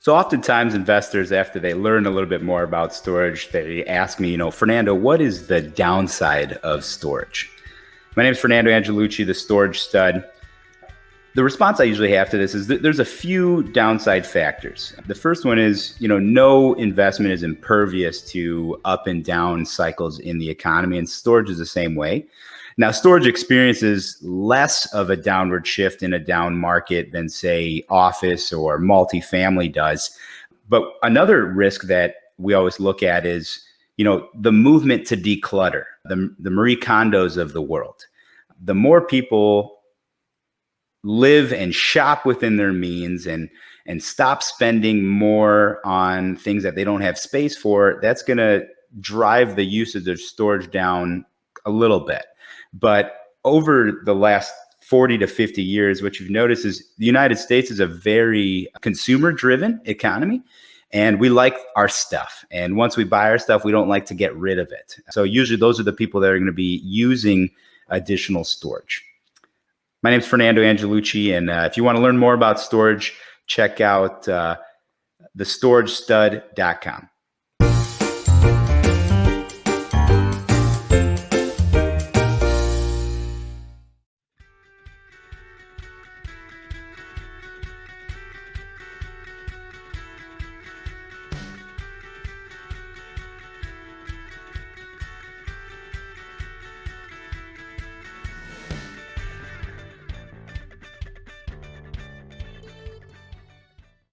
So oftentimes investors, after they learn a little bit more about storage, they ask me, you know, Fernando, what is the downside of storage? My name is Fernando Angelucci, the storage stud. The response I usually have to this is that there's a few downside factors. The first one is, you know, no investment is impervious to up and down cycles in the economy, and storage is the same way. Now, storage experiences less of a downward shift in a down market than, say, office or multifamily does. But another risk that we always look at is, you know, the movement to declutter, the, the Marie Kondos of the world. The more people live and shop within their means and and stop spending more on things that they don't have space for, that's going to drive the usage of storage down a little bit. But over the last 40 to 50 years, what you've noticed is the United States is a very consumer driven economy. And we like our stuff. And once we buy our stuff, we don't like to get rid of it. So usually those are the people that are going to be using additional storage. My name is Fernando Angelucci. And uh, if you want to learn more about storage, check out uh, thestoragestud.com.